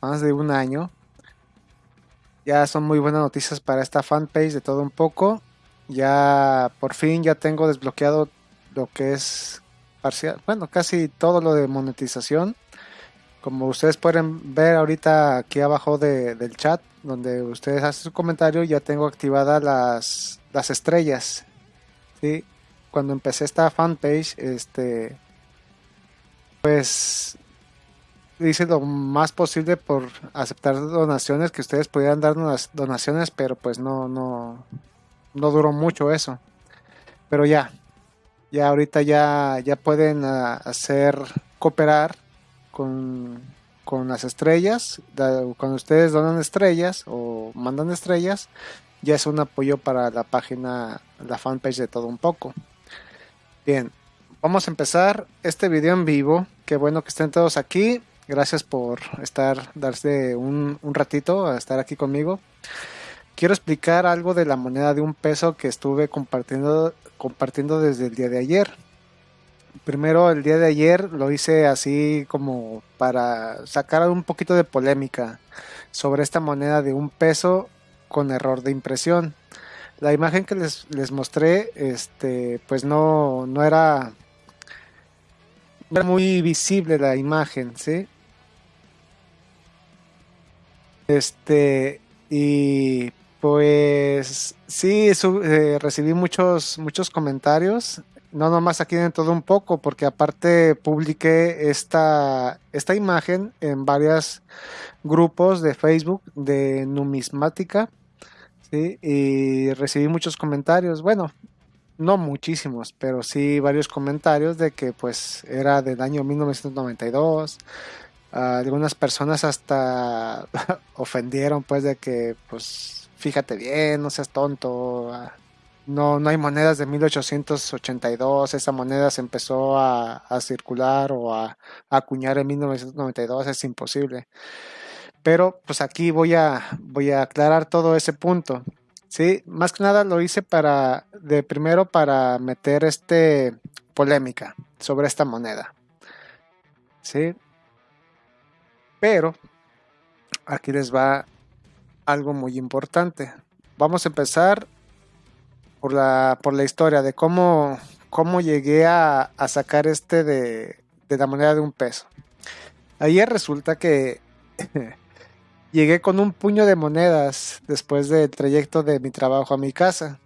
más de un año. Ya son muy buenas noticias para esta fanpage de todo un poco. Ya por fin ya tengo desbloqueado lo que es parcial, bueno, casi todo lo de monetización. Como ustedes pueden ver ahorita aquí abajo del chat, donde ustedes hacen su comentario, ya tengo activadas las, las estrellas. ¿sí? Cuando empecé esta fanpage, este, pues hice lo más posible por aceptar donaciones, que ustedes pudieran dar unas donaciones, pero pues no, no, no duró mucho eso. Pero ya, ya ahorita ya, ya pueden ah, hacer cooperar con, con las estrellas. Cuando ustedes donan estrellas o mandan estrellas, ya es un apoyo para la página, la fanpage de todo un poco. Bien, vamos a empezar este video en vivo. Qué bueno que estén todos aquí. Gracias por estar, darse un, un ratito a estar aquí conmigo. Quiero explicar algo de la moneda de un peso que estuve compartiendo, compartiendo desde el día de ayer. Primero, el día de ayer lo hice así como para sacar un poquito de polémica sobre esta moneda de un peso con error de impresión. La imagen que les, les mostré, este, pues no, no era, era muy visible la imagen, ¿sí? Este, y pues sí, eh, recibí muchos, muchos comentarios, no nomás aquí en todo un poco, porque aparte publiqué esta, esta imagen en varios grupos de Facebook de numismática, y recibí muchos comentarios, bueno, no muchísimos, pero sí varios comentarios de que pues era del año 1992, algunas personas hasta ofendieron pues de que pues fíjate bien, no seas tonto. No, no hay monedas de 1882, esa moneda se empezó a, circular o a, acuñar en 1992, es imposible. Pero pues aquí voy a, voy a aclarar todo ese punto. Sí, más que nada lo hice para, de primero para meter este polémica sobre esta moneda. Sí, pero aquí les va algo muy importante. Vamos a empezar por la, por la historia de cómo, cómo llegué a, sacar este de, de la moneda de un peso. Ayer resulta que llegué con un puño de monedas después del trayecto de mi trabajo a mi casa.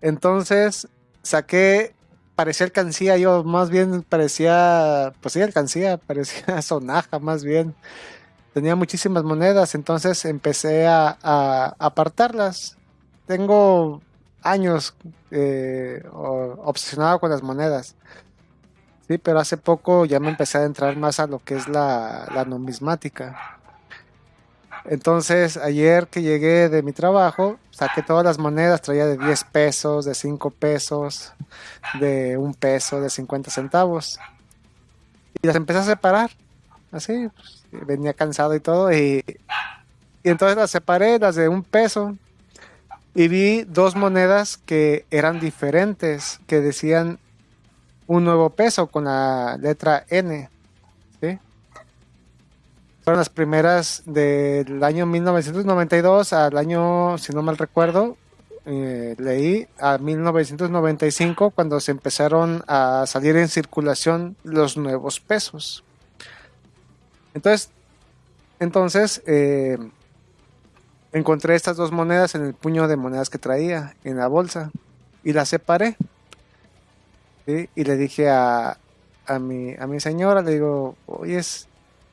Entonces saqué parecía alcancía, yo más bien parecía, pues sí, alcancía, parecía sonaja más bien. Tenía muchísimas monedas, entonces empecé a, apartarlas. Tengo años eh, obsesionado con las monedas. Sí, pero hace poco ya me empecé a entrar más a lo que es la, la numismática. Entonces, ayer que llegué de mi trabajo, saqué todas las monedas, traía de 10 pesos, de 5 pesos, de 1 peso, de 50 centavos. Y las empecé a separar. Así, pues, venía cansado y todo. Y, y entonces las separé, las de 1 peso. Y vi dos monedas que eran diferentes, que decían un nuevo peso con la letra N. Fueron las primeras del año 1992 al año, si no mal recuerdo, eh, leí a 1995 cuando se empezaron a salir en circulación los nuevos pesos. Entonces, entonces eh, encontré estas dos monedas en el puño de monedas que traía en la bolsa y las separé. Y le dije a, a, mi, a mi señora, le digo, oye,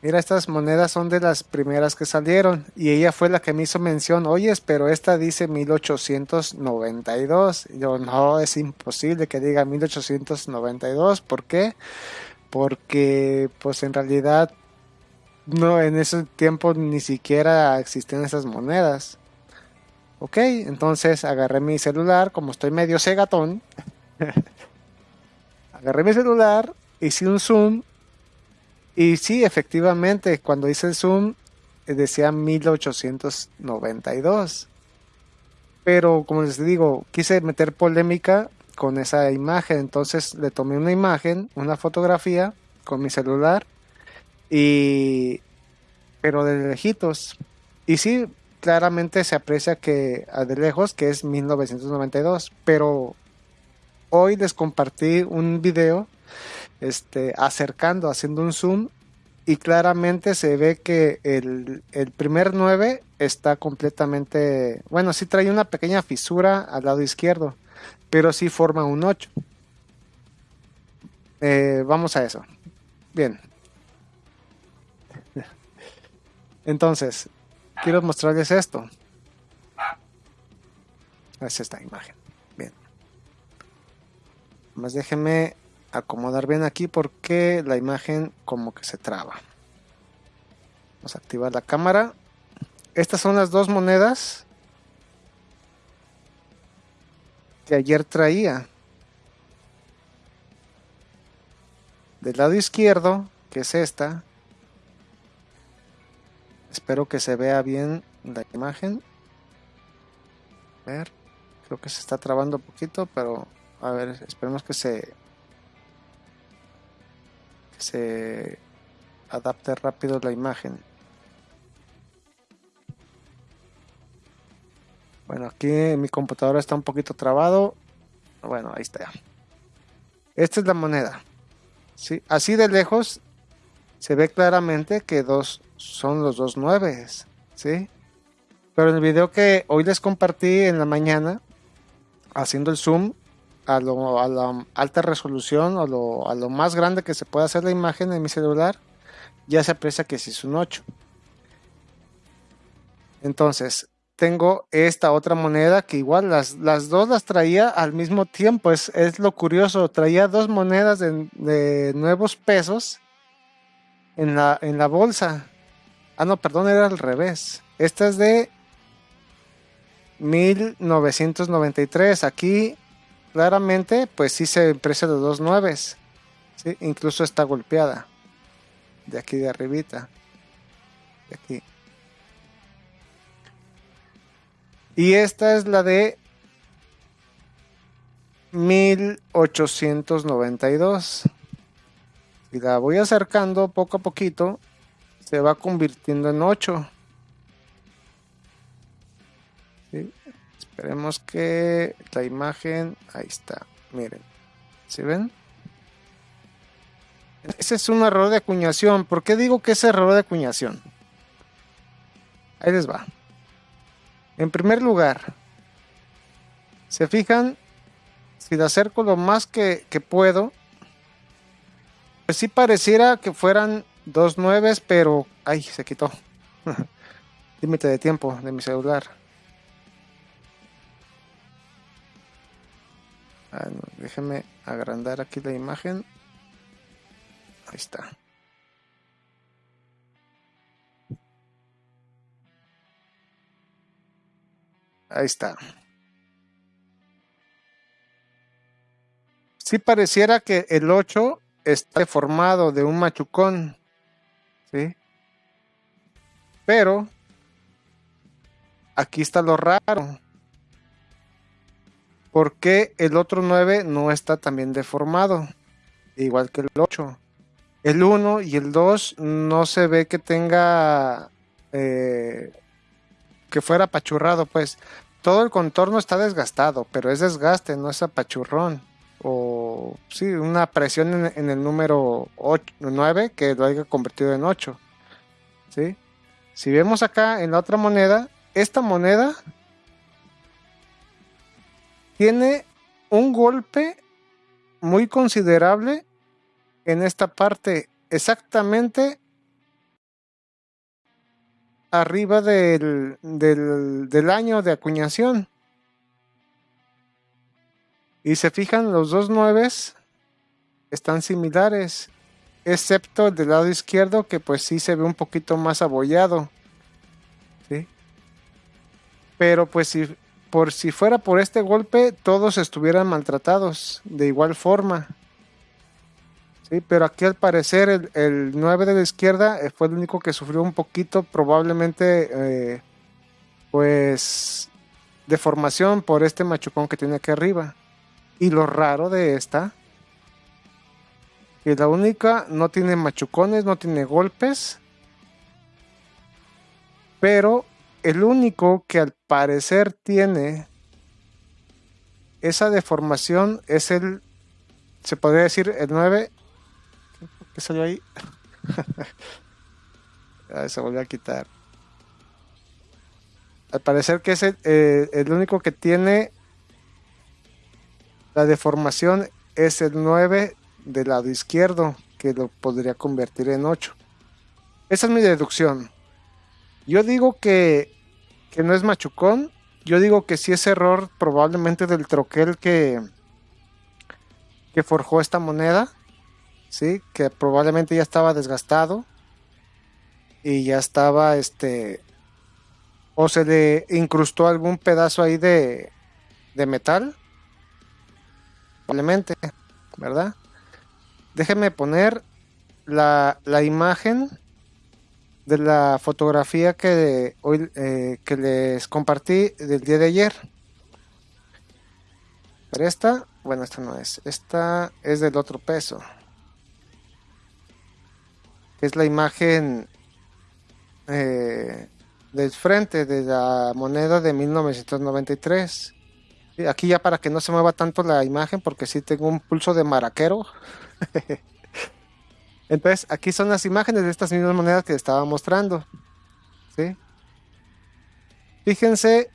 mira, estas monedas son de las primeras que salieron. Y ella fue la que me hizo mención, oye, pero esta dice 1892. Y yo, no, es imposible que diga 1892. ¿Por qué? Porque, pues en realidad, no, en ese tiempo ni siquiera existían esas monedas. Ok, entonces agarré mi celular, como estoy medio cegatón. agarré mi celular, hice un zoom y sí, efectivamente, cuando hice el zoom eh, decía 1892. Pero como les digo, quise meter polémica con esa imagen. Entonces le tomé una imagen, una fotografía con mi celular y, pero de lejitos. Y sí, claramente se aprecia que de lejos que es 1992, pero hoy les compartí un video este, acercando, haciendo un zoom y claramente se ve que el, el, primer 9 está completamente, bueno, sí trae una pequeña fisura al lado izquierdo, pero sí forma un 8. Eh, vamos a eso. Bien. Entonces, quiero mostrarles esto. Es esta imagen. Bien. Más déjenme acomodar bien aquí porque la imagen como que se traba. Vamos a activar la cámara. Estas son las dos monedas que ayer traía. Del lado izquierdo, que es esta. Espero que se vea bien la imagen. A ver, creo que se está trabando un poquito, pero a ver, esperemos que se se adapte rápido la imagen. Bueno, aquí mi computadora está un poquito trabado. Bueno, ahí está. Esta es la moneda. ¿sí? Así de lejos se ve claramente que dos son los dos nueves. ¿sí? Pero en el video que hoy les compartí en la mañana, haciendo el zoom, a, lo, la alta resolución o lo, a lo más grande que se puede hacer la imagen en mi celular, ya se aprecia que sí es un 8. Entonces, tengo esta otra moneda que igual las, las dos las traía al mismo tiempo. Es, es lo curioso. Traía dos monedas de, de, nuevos pesos en la, en la bolsa. Ah, no, perdón, era al revés. Esta es de 1993. Aquí claramente, pues sí se aprecia de dos nueves. Incluso está golpeada. De aquí de arribita. De aquí. Y esta es la de 1892. Y la voy acercando poco a poquito, se va convirtiendo en 8. Esperemos que la imagen, ahí está, miren, ¿se ven? Ese es un error de acuñación. ¿Por qué digo que es error de acuñación? Ahí les va. En primer lugar, se fijan, si le acerco lo más que, que puedo, pues sí pareciera que fueran dos nueves, pero... ¡Ay! Se quitó. Límite de tiempo de mi celular. Ah, déjenme agrandar aquí la imagen. Ahí está. Ahí está. Sí pareciera que el 8 está formado de un machucón. ¿Sí? Pero aquí está lo raro. ¿Por qué el otro 9 no está también deformado? Igual que el 8. El 1 y el 2 no se ve que tenga... Eh, que fuera apachurrado, pues. Todo el contorno está desgastado, pero es desgaste, no es apachurrón. O sí, una presión en, el número 9 que lo haya convertido en 8. ¿Sí? Si vemos acá en la otra moneda, esta moneda tiene un golpe muy considerable en esta parte, exactamente arriba del, del, año de acuñación. Y se fijan, los dos nueves están similares, excepto el del lado izquierdo que pues sí se ve un poquito más abollado. ¿sí? Pero pues si por si fuera por este golpe, todos estuvieran maltratados de igual forma. Sí, pero aquí al parecer el, el 9 de la izquierda eh, fue el único que sufrió un poquito, probablemente, eh, pues, deformación por este machucón que tiene aquí arriba. Y lo raro de esta, que la única no tiene machucones, no tiene golpes. Pero el único que al parecer tiene esa deformación es el, se podría decir, el 9. ¿Qué salió ahí? se volvió a quitar. Al parecer que es eh, el, único que tiene la deformación es el 9 del lado izquierdo, que lo podría convertir en 8. Esa es mi deducción. Yo digo que, que no es machucón. Yo digo que sí es error probablemente del troquel que, que forjó esta moneda. ¿sí? Que probablemente ya estaba desgastado y ya estaba este o se le incrustó algún pedazo ahí de, de metal probablemente verdad déjenme poner la, la imagen de la fotografía que hoy eh, que les compartí del día de ayer pero esta bueno esta no es esta es del otro peso es la imagen eh, del frente de la moneda de 1993. Aquí ya para que no se mueva tanto la imagen porque sí tengo un pulso de maraquero. Entonces aquí son las imágenes de estas mismas monedas que estaba mostrando. ¿sí? Fíjense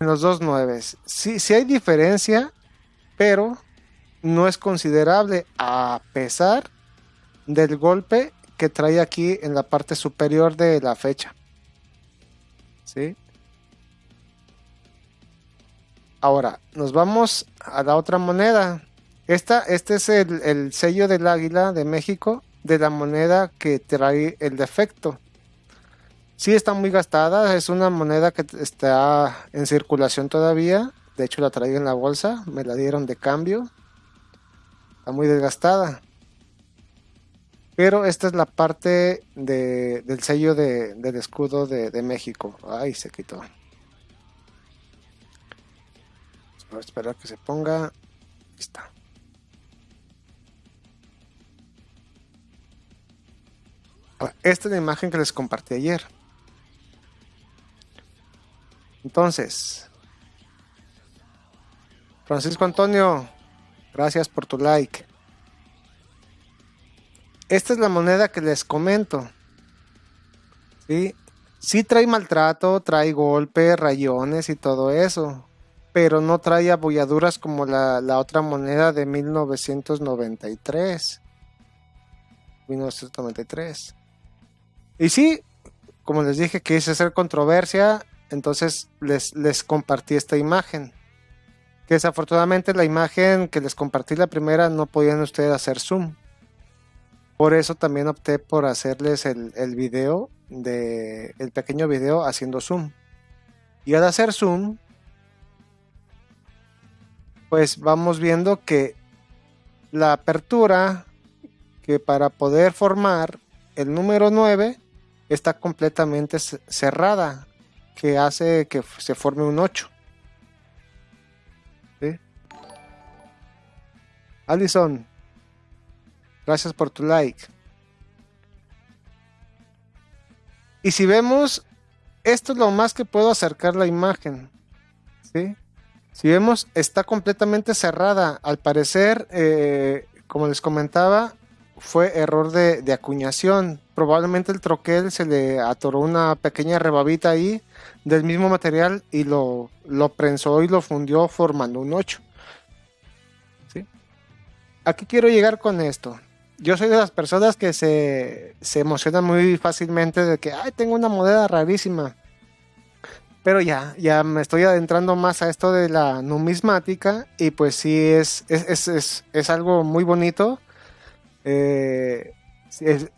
en los dos nueves. Sí, sí hay diferencia, pero no es considerable a pesar del golpe que trae aquí en la parte superior de la fecha. ¿Sí? Ahora, nos vamos a la otra moneda. Esta, este es el, sello del águila de México, de la moneda que trae el defecto. Sí está muy gastada, es una moneda que está en circulación todavía. De hecho la traigo en la bolsa, me la dieron de cambio. Está muy desgastada. Pero esta es la parte del sello del escudo de, México. Ay, se quitó. A esperar que se ponga. Está. Esta es la imagen que les compartí ayer. Entonces, Francisco Antonio, gracias por tu like. Esta es la moneda que les comento. ¿sí? sí trae maltrato, trae golpes, rayones y todo eso. Pero no trae abolladuras como la, otra moneda de 1993. 1993. Y sí, como les dije, quise hacer controversia, entonces les, les compartí esta imagen. Que desafortunadamente la imagen que les compartí la primera no podían ustedes hacer zoom. Por eso también opté por hacerles el, el video, de, el pequeño video haciendo zoom. Y al hacer zoom, pues vamos viendo que la apertura, que para poder formar el número 9, está completamente cerrada, que hace que se forme un 8. ¿Sí? Alison, Gracias por tu like. Y si vemos, esto es lo más que puedo acercar la imagen. ¿sí? Si vemos, está completamente cerrada. Al parecer, eh, como les comentaba, fue error de, acuñación. Probablemente el troquel se le atoró una pequeña rebabita ahí del mismo material y lo, lo prensó y lo fundió formando un 8. ¿Sí? Aquí quiero llegar con esto yo soy de las personas que se, se emocionan muy fácilmente de que, ay, tengo una moneda rarísima. Pero ya, ya me estoy adentrando más a esto de la numismática y pues sí es, es, es, es algo muy bonito. Eh,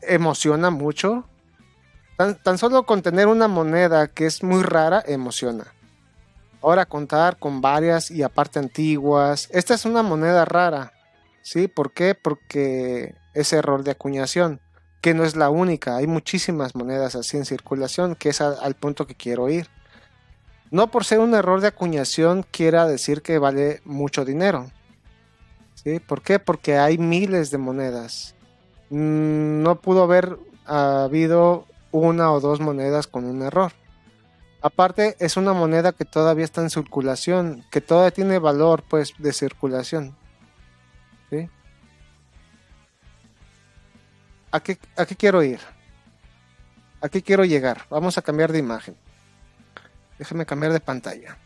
emociona mucho. Tan, solo con tener una moneda que es muy rara, emociona. Ahora contar con varias y aparte antiguas. Esta es una moneda rara. ¿Sí? ¿Por qué? Porque ese error de acuñación, que no es la única, hay muchísimas monedas así en circulación, que es al punto que quiero ir. No por ser un error de acuñación quiera decir que vale mucho dinero. ¿Sí? ¿Por qué? Porque hay miles de monedas. Mm, no pudo haber habido una o dos monedas con un error. Aparte, es una moneda que todavía está en circulación, que todavía tiene valor pues de circulación. ¿Sí? ¿A qué, ¿A qué quiero ir? ¿A qué quiero llegar? Vamos a cambiar de imagen. Déjenme cambiar de pantalla.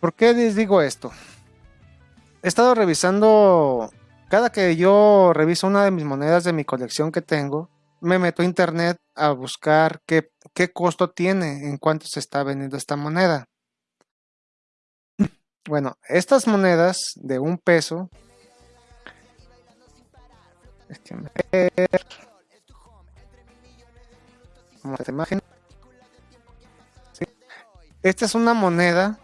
¿Por qué les digo esto? He estado revisando, cada que yo reviso una de mis monedas de mi colección que tengo, me meto a internet a buscar qué, qué costo tiene, en cuánto se está vendiendo esta moneda. Bueno, estas monedas de un peso. Como esta imagen. Esta es una moneda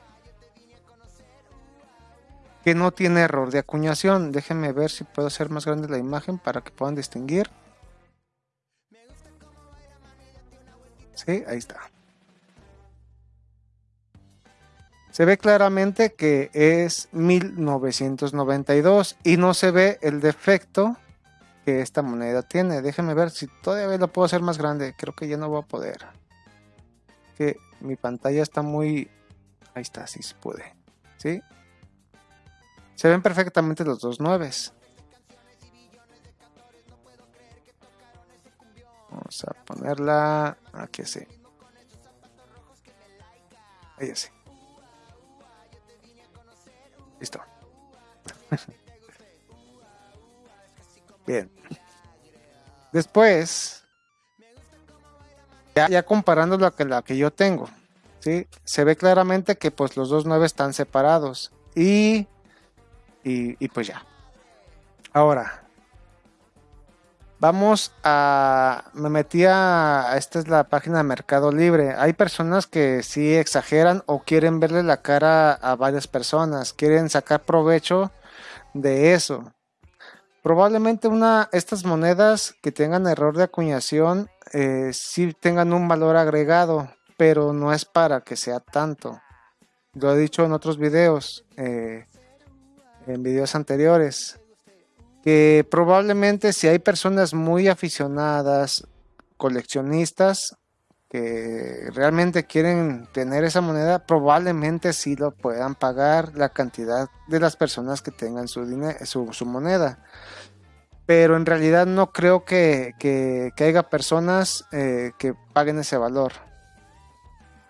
que no tiene error de acuñación. Déjenme ver si puedo hacer más grande la imagen para que puedan distinguir. Sí, ahí está. Se ve claramente que es 1992 y no se ve el defecto que esta moneda tiene. Déjenme ver si todavía lo puedo hacer más grande. Creo que ya no voy a poder. Que mi pantalla está muy... Ahí está, si se puede. ¿Sí? Se ven perfectamente los dos nueves. Vamos a ponerla aquí así. Ahí así. Listo. Bien. Después, ya, ya comparando la que, la que yo tengo, ¿sí? se ve claramente que pues los dos nueve están separados. Y y, pues ya. Ahora, vamos a... Me metí a... Esta es la página de Mercado Libre. Hay personas que sí exageran o quieren verle la cara a varias personas. Quieren sacar provecho de eso. Probablemente una, estas monedas que tengan error de acuñación eh, sí tengan un valor agregado, pero no es para que sea tanto. Lo he dicho en otros videos. Eh, en videos anteriores, que probablemente si hay personas muy aficionadas, coleccionistas, que realmente quieren tener esa moneda, probablemente sí lo puedan pagar la cantidad de las personas que tengan su, dinero, su, moneda. Pero en realidad no creo que, que, haya personas eh, que paguen ese valor.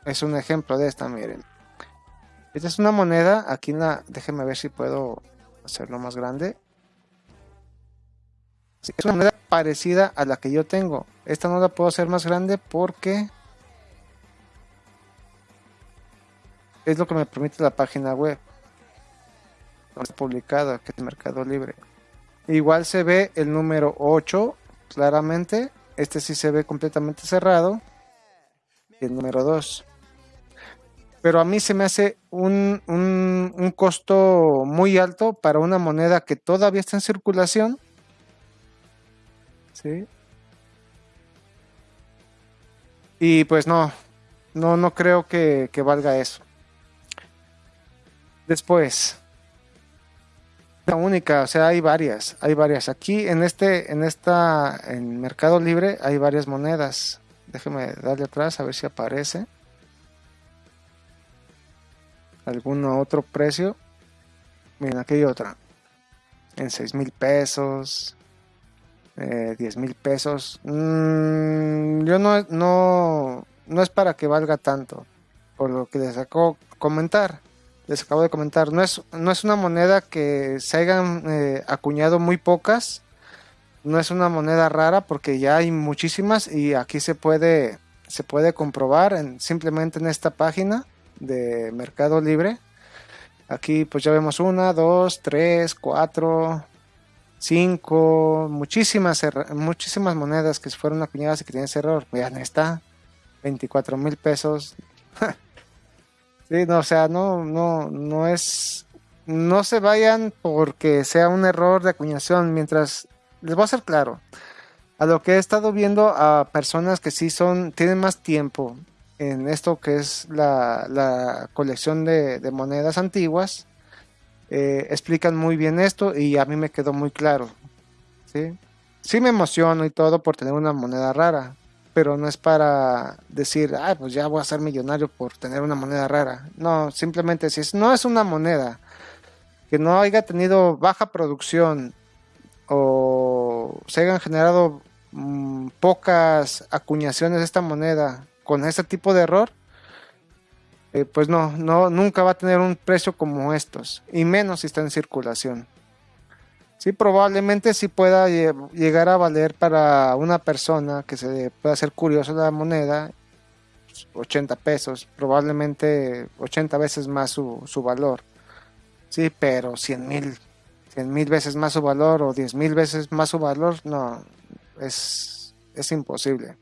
Es un ejemplo de esta, miren. Esta es una moneda, aquí la, déjenme ver si puedo hacerlo más grande. es una moneda parecida a la que yo tengo. Esta no la puedo hacer más grande porque es lo que me permite la página web. Está publicado que es Mercado Libre. Igual se ve el número 8 claramente. Este sí se ve completamente cerrado. Y el número 2 pero a mí se me hace un, un, costo muy alto para una moneda que todavía está en circulación. ¿Sí? Y pues no, no, no creo que, que valga eso. Después, la única, o sea, hay varias, hay varias. Aquí en este, en esta, en Mercado Libre hay varias monedas. Déjeme darle atrás a ver si aparece algún otro precio. Miren, aquí hay otra. En 6 mil pesos. Eh, 10 mil pesos. Mm, yo no, no, no es para que valga tanto. Por lo que les acabo de comentar. Les acabo de comentar. No es, no es una moneda que se hayan eh, acuñado muy pocas. No es una moneda rara porque ya hay muchísimas y aquí se puede, se puede comprobar en, simplemente en esta página de Mercado Libre. Aquí pues ya vemos una, dos, tres, cuatro, cinco, muchísimas, muchísimas monedas que fueron acuñadas y que tienen ese error. Vean, está, 24 mil pesos. sí, no, o sea, no, no, no es, no se vayan porque sea un error de acuñación, mientras, les voy a ser claro, a lo que he estado viendo a personas que sí son, tienen más tiempo en esto que es la, colección de, monedas antiguas. Eh, explican muy bien esto y a mí me quedó muy claro. ¿sí? sí me emociono y todo por tener una moneda rara, pero no es para decir, ah, pues ya voy a ser millonario por tener una moneda rara. No, simplemente si no es una moneda que no haya tenido baja producción o se hayan generado mm, pocas acuñaciones de esta moneda con ese tipo de error, eh, pues no, no, nunca va a tener un precio como estos, y menos si está en circulación. Sí, probablemente sí pueda llegar a valer para una persona que se pueda ser curioso la moneda 80 pesos, probablemente 80 veces más su, su valor. Sí, pero 100 mil, 100 mil veces más su valor o 10 mil veces más su valor, no, es, es imposible.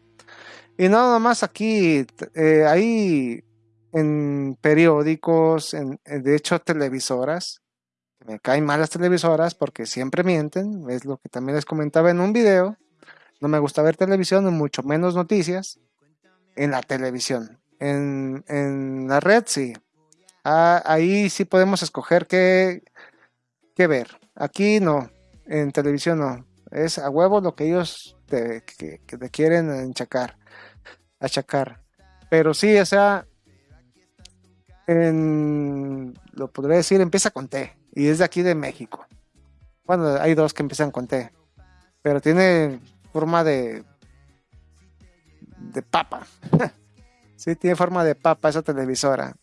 Y nada más aquí, eh, hay en periódicos, en, de hecho televisoras, me caen mal las televisoras porque siempre mienten, es lo que también les comentaba en un video, no me gusta ver televisión, mucho menos noticias, en la televisión, en, en la red sí, ah, ahí sí podemos escoger qué, qué ver, aquí no, en televisión no, es a huevo lo que ellos te, que, te quieren enchacar, achacar, pero sí, o sea, en, lo podría decir, empieza con T y es de aquí de México. Bueno, hay dos que empiezan con T, pero tiene forma de de papa. sí, tiene forma de papa esa televisora.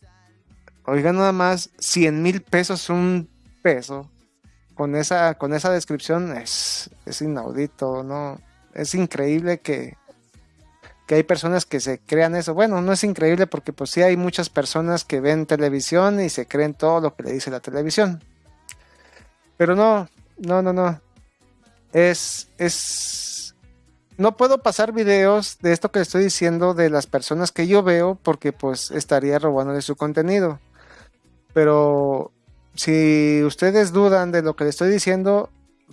Oigan nada más, 100 mil pesos un peso. Con esa, con esa descripción es, es inaudito, ¿no? Es increíble que, que hay personas que se crean eso. Bueno, no es increíble porque pues sí hay muchas personas que ven televisión y se creen todo lo que le dice la televisión. Pero no, no, no, no. Es, es... No puedo pasar videos de esto que estoy diciendo de las personas que yo veo porque pues estaría robando de su contenido. Pero si ustedes dudan de lo que le estoy diciendo,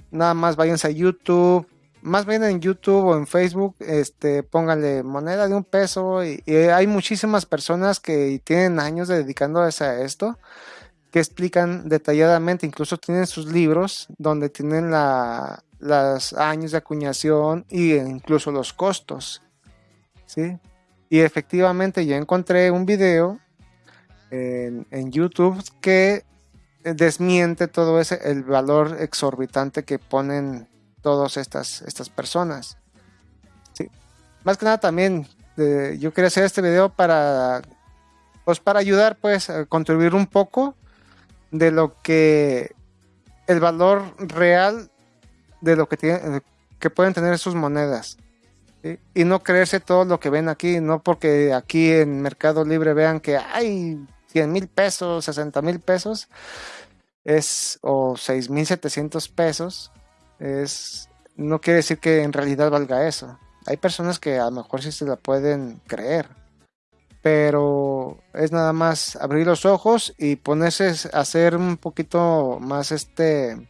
nada más váyanse a YouTube, más bien en YouTube o en Facebook, este, pónganle moneda de un peso y, hay muchísimas personas que tienen años dedicándose a esto que explican detalladamente, incluso tienen sus libros donde tienen la, los años de acuñación e incluso los costos, ¿sí? Y efectivamente yo encontré un video en, en YouTube que desmiente todo ese, el valor exorbitante que ponen todas estas, estas personas. Sí. Más que nada también yo quería hacer este video para pues para ayudar pues a contribuir un poco de lo que el valor real de lo que tiene, que pueden tener sus monedas y no creerse todo lo que ven aquí no porque aquí en Mercado Libre vean que hay 100 mil pesos 60 mil pesos es o 6 mil 700 pesos es, no quiere decir que en realidad valga eso. Hay personas que a lo mejor sí se la pueden creer, pero es nada más abrir los ojos y ponerse a hacer un poquito más este,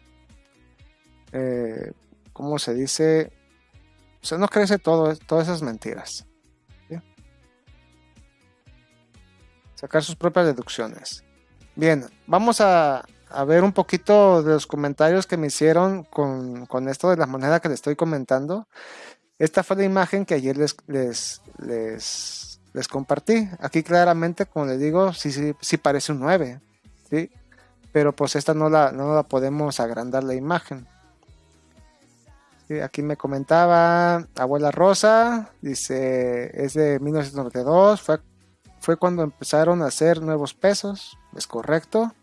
eh, ¿cómo se dice? O sea, no creerse todo, todas esas mentiras. Sacar sus propias deducciones. Bien, vamos a, a ver un poquito de los comentarios que me hicieron con, esto de la moneda que les estoy comentando. Esta fue la imagen que ayer les, les, les, compartí. Aquí claramente, como les digo, sí, sí, sí parece un 9. ¿sí? Pero pues esta no la, no la podemos agrandar la imagen. aquí me comentaba Abuela Rosa, dice, es de 1992, fue, fue cuando empezaron a hacer nuevos pesos, es correcto.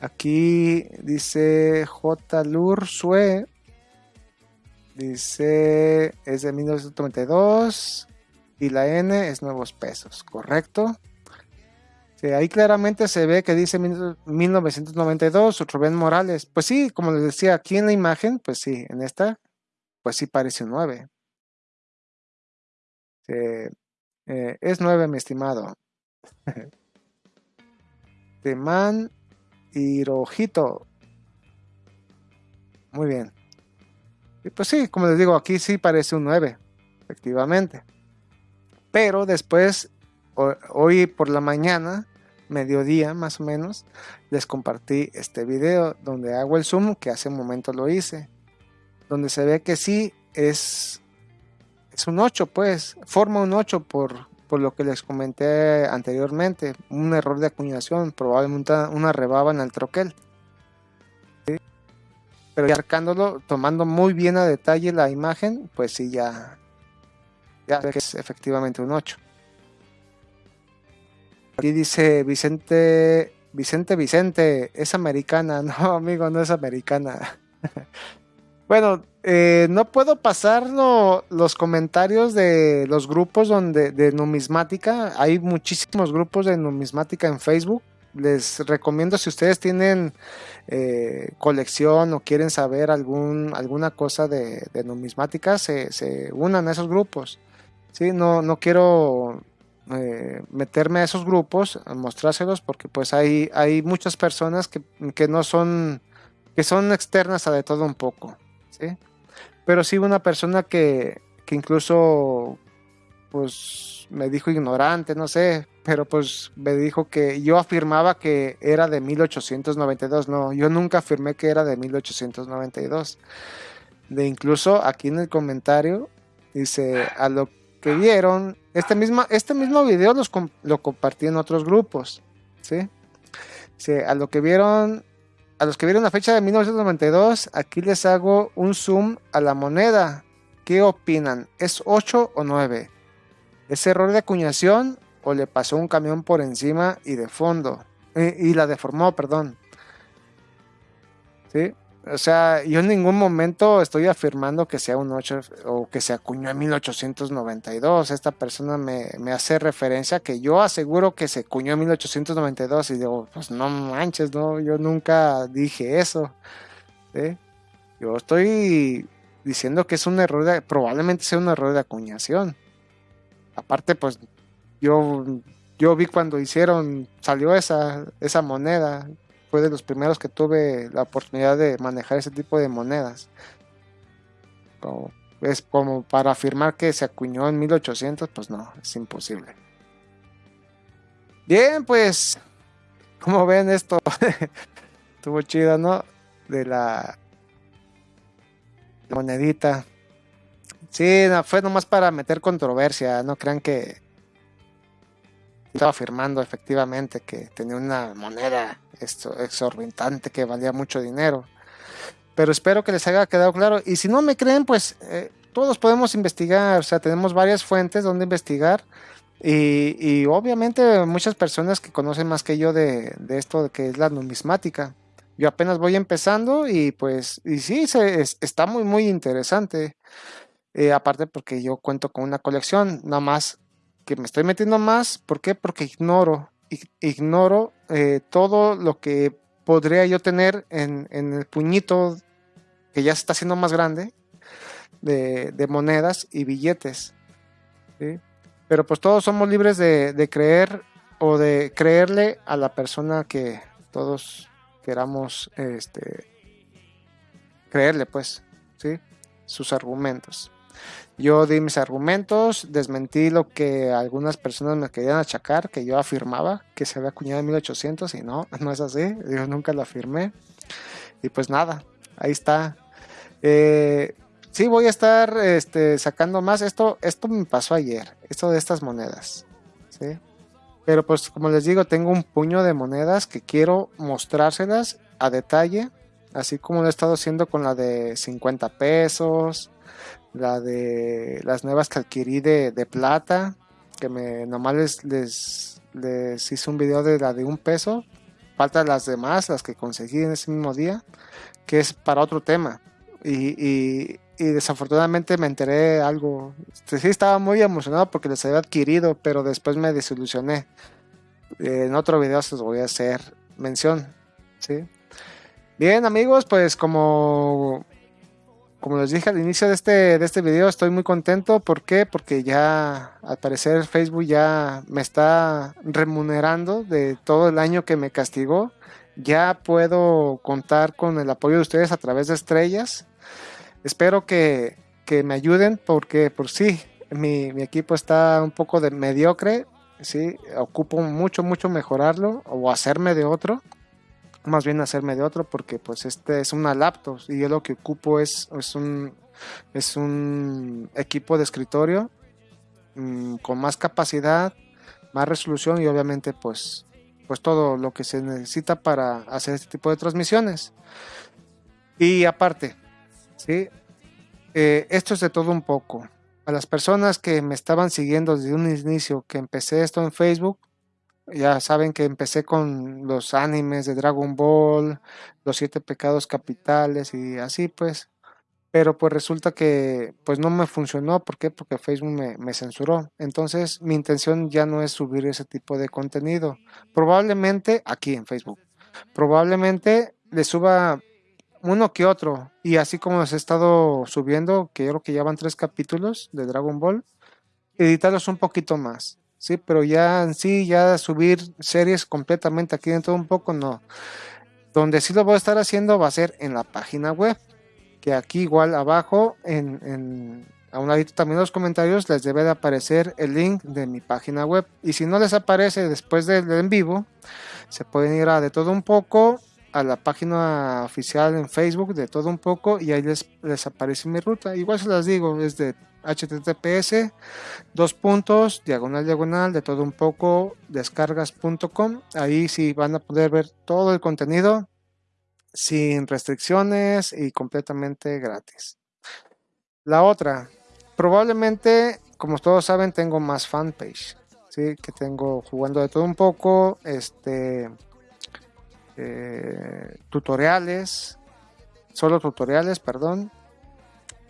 Aquí dice J. Sue. Dice es de 1992 y la N es nuevos pesos, ¿correcto? ahí claramente se ve que dice 1992, Rubén Morales. Pues sí, como les decía, aquí en la imagen, pues sí, en esta, pues sí parece un 9. Eh, es 9, mi estimado. man Hirojito. Muy bien. Y pues sí, como les digo, aquí sí parece un 9, efectivamente. Pero después, hoy por la mañana, mediodía más o menos, les compartí este video donde hago el zoom que hace un momento lo hice. donde se ve que sí es, es un 8, pues, forma un 8 por, por lo que les comenté anteriormente, un error de acuñación, probablemente una rebaba en el troquel. Pero ya arcándolo, tomando muy bien a detalle la imagen, pues sí, ya, ya que es efectivamente un 8. Aquí dice Vicente, Vicente, Vicente, es americana. No, amigo, no es americana. Bueno, eh, no puedo pasar los comentarios de los grupos donde, de numismática. Hay muchísimos grupos de numismática en Facebook. Les recomiendo si ustedes tienen eh, colección o quieren saber algún, alguna cosa de, numismática, se, se, unan a esos grupos. ¿sí? No, no quiero eh, meterme a esos grupos, a mostrárselos, porque pues hay, hay muchas personas que, que, no son, que son externas a de todo un poco, Pero sí una persona que, que incluso pues me dijo ignorante, no sé, pero pues me dijo que yo afirmaba que era de 1892, no, yo nunca afirmé que era de 1892. De incluso aquí en el comentario dice, a lo que vieron, este mismo, este mismo video lo compartí en otros grupos, ¿sí? A lo que vieron, a los que vieron la fecha de 1992, aquí les hago un zoom a la moneda. ¿Qué opinan? ¿Es 8 o 9? ¿Es error de acuñación o le pasó un camión por encima y de fondo? Eh, y la deformó, perdón. ¿Sí? O sea, yo en ningún momento estoy afirmando que sea un 8 o que se acuñó en 1892. Esta persona me, hace referencia que yo aseguro que se acuñó en 1892 y digo, pues no manches, no, yo nunca dije eso. Yo estoy diciendo que es un error, de, probablemente sea un error de acuñación. Aparte, pues yo, yo vi cuando hicieron, salió esa, esa moneda, fue de los primeros que tuve la oportunidad de manejar ese tipo de monedas. es como para afirmar que se acuñó en 1800, pues no, es imposible. Bien, pues, como ven esto, estuvo chido, ¿no? De la, monedita. Sí, fue nomás para meter controversia, no crean que estaba afirmando efectivamente que tenía una moneda esto, exorbitante que valía mucho dinero. Pero espero que les haya quedado claro. Y si no me creen, pues eh, todos podemos investigar. O sea, tenemos varias fuentes donde investigar. Y, obviamente muchas personas que conocen más que yo de, esto de que es la numismática. Yo apenas voy empezando y pues, y sí, se, está muy, muy interesante. Eh, aparte porque yo cuento con una colección, nada más que me estoy metiendo más. ¿Por qué? Porque ignoro ignoro eh, todo lo que podría yo tener en, el puñito que ya se está haciendo más grande de, monedas y billetes. Pero pues todos somos libres de, creer o de creerle a la persona que todos queramos este, creerle, pues, ¿sí? sus argumentos. Yo di mis argumentos, desmentí lo que algunas personas me querían achacar, que yo afirmaba que se había acuñado en 1800 y no, no es así, yo nunca lo afirmé. Y pues nada, ahí está. Eh, sí, voy a estar este, sacando más. Esto, esto me pasó ayer, esto de estas monedas. ¿sí? Pero pues como les digo, tengo un puño de monedas que quiero mostrárselas a detalle, así como lo he estado haciendo con la de 50 pesos, la de las nuevas que adquirí de, plata, que me nomás les, hice un video de la de un peso, faltan las demás, las que conseguí en ese mismo día, que es para otro tema. Y, desafortunadamente me enteré algo, sí estaba muy emocionado porque les había adquirido, pero después me desilusioné. En otro video se los voy a hacer mención. ¿sí? Bien amigos, pues como como les dije al inicio de este, de este video, estoy muy contento. ¿Por qué? Porque ya, al parecer, Facebook ya me está remunerando de todo el año que me castigó. Ya puedo contar con el apoyo de ustedes a través de estrellas. Espero que, me ayuden porque, por sí, mi, mi, equipo está un poco de mediocre. Sí, ocupo mucho, mucho mejorarlo o hacerme de otro. Más bien hacerme de otro porque pues este es una laptop y yo lo que ocupo es, es un es un equipo de escritorio mm, con más capacidad, más resolución y obviamente pues pues todo lo que se necesita para hacer este tipo de transmisiones. Y aparte, ¿sí? Eh, esto es de todo un poco. A las personas que me estaban siguiendo desde un inicio, que empecé esto en Facebook, ya saben que empecé con los animes de Dragon Ball, los siete pecados capitales y así pues. Pero pues resulta que pues no me funcionó. ¿Por qué? Porque Facebook me, me censuró. Entonces mi intención ya no es subir ese tipo de contenido. Probablemente aquí en Facebook. Probablemente le suba uno que otro. Y así como se he estado subiendo, que yo creo que ya van tres capítulos de Dragon Ball, editarlos un poquito más. Sí, pero ya en sí, ya subir series completamente aquí dentro un poco, no. Donde sí lo voy a estar haciendo va a ser en la página web. Que aquí igual abajo, en, en a un ladito también los comentarios, les debe de aparecer el link de mi página web. Y si no les aparece después del en vivo, se pueden ir a de todo un poco a la página oficial en Facebook de todo un poco y ahí les, aparece mi ruta. Igual se las digo, es de https dos puntos diagonal diagonal de todo un poco descargas.com ahí sí van a poder ver todo el contenido sin restricciones y completamente gratis. La otra probablemente como todos saben tengo más fanpage sí que tengo jugando de todo un poco este eh, tutoriales, solo tutoriales, perdón.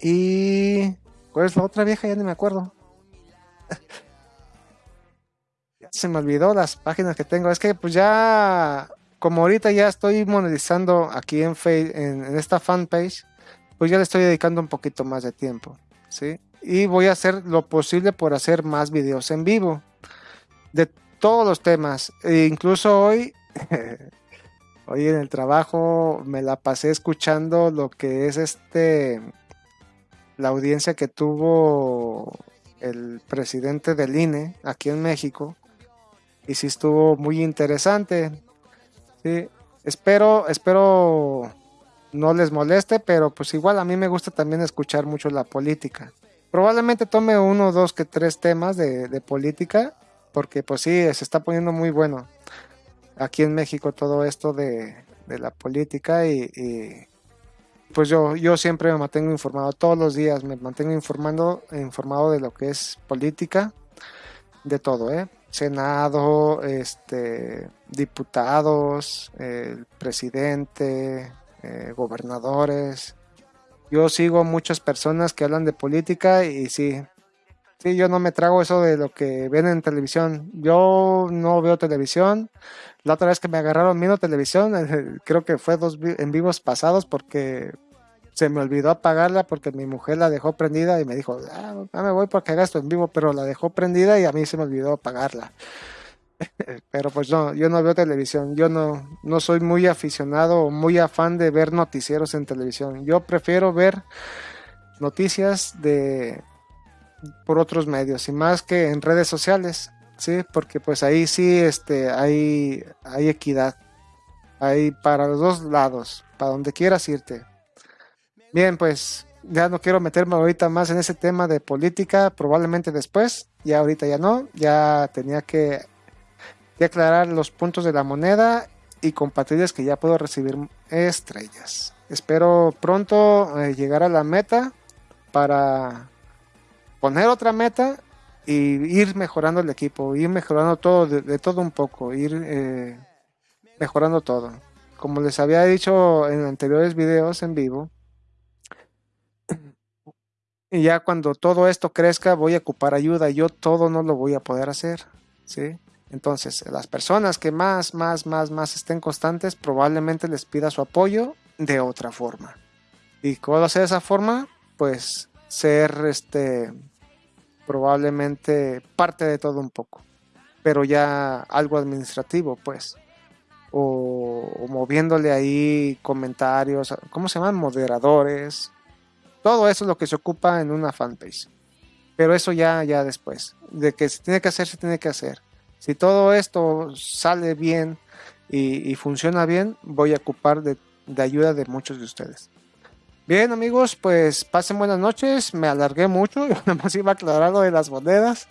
Y... ¿Cuál es la otra vieja? Ya ni me acuerdo. se me olvidó las páginas que tengo. Es que pues ya, como ahorita ya estoy monetizando aquí en, en, en esta fanpage, pues ya le estoy dedicando un poquito más de tiempo. ¿sí? Y voy a hacer lo posible por hacer más videos en vivo. De todos los temas. E incluso hoy Hoy en el trabajo me la pasé escuchando lo que es este la audiencia que tuvo el presidente del INE aquí en México y sí estuvo muy interesante. Sí, espero espero no les moleste, pero pues igual a mí me gusta también escuchar mucho la política. Probablemente tome uno, dos, que tres temas de, de política, porque pues sí, se está poniendo muy bueno aquí en México todo esto de, la política y, pues yo, yo siempre me mantengo informado todos los días, me mantengo informando, informado de lo que es política, de todo, ¿eh? Senado, este, diputados, presidente, eh, gobernadores. Yo sigo muchas personas que hablan de política y sí, sí, yo no me trago eso de lo que ven en televisión. Yo no veo televisión, la otra vez que me agarraron viendo televisión, creo que fue dos en vivos pasados porque se me olvidó apagarla porque mi mujer la dejó prendida y me dijo, ah, me voy porque gasto en vivo, pero la dejó prendida y a mí se me olvidó apagarla. pero pues no, yo no veo televisión, yo no, no soy muy aficionado o muy afán de ver noticieros en televisión. Yo prefiero ver noticias de por otros medios y más que en redes sociales. Sí, porque pues ahí sí este, hay, hay equidad. Hay para los dos lados, para donde quieras irte. Bien, pues ya no quiero meterme ahorita más en ese tema de política, probablemente después, ya ahorita ya no, ya tenía que, aclarar los puntos de la moneda y compartirles que ya puedo recibir estrellas. Espero pronto eh, llegar a la meta para poner otra meta y ir mejorando el equipo, ir mejorando todo, de, todo un poco, ir eh, mejorando todo. Como les había dicho en anteriores videos en vivo, y ya cuando todo esto crezca voy a ocupar ayuda, yo todo no lo voy a poder hacer, ¿sí? Entonces, las personas que más, más, más, más estén constantes, probablemente les pida su apoyo de otra forma. ¿Y cómo hacer esa forma? Pues ser este probablemente parte de todo un poco, pero ya algo administrativo, pues, o, moviéndole ahí comentarios, ¿cómo se llaman? Moderadores, todo eso es lo que se ocupa en una fanpage, pero eso ya, ya después, de que se tiene que hacer, se tiene que hacer. Si todo esto sale bien y, funciona bien, voy a ocupar de, de ayuda de muchos de ustedes. Bien amigos, pues pasen buenas noches, me alargué mucho, yo más iba a aclarar lo de las monedas,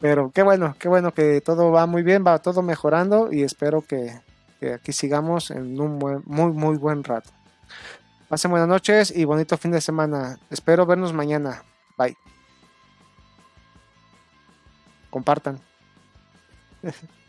pero qué bueno, qué bueno que todo va muy bien, va todo mejorando y espero que aquí sigamos en un muy, muy buen rato. Pasen buenas noches y bonito fin de semana. Espero vernos mañana. Bye. Compartan.